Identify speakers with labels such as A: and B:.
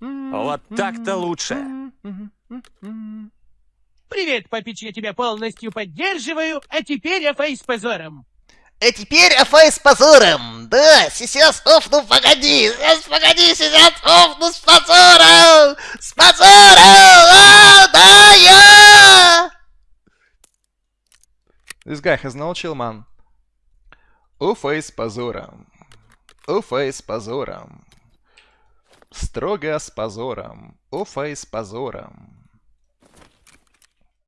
A: Вот так-то лучше.
B: Привет, папич, я тебя полностью поддерживаю, а теперь Афей с позором.
C: А теперь Афай с позором. Да, сейчас офну, погоди, сейчас погоди, сейчас офну с позором. С позором, а, да, я.
D: This guy has no chill, man. Уфей с позором. Уфей с позором. Строго с позором. Уфей с позором.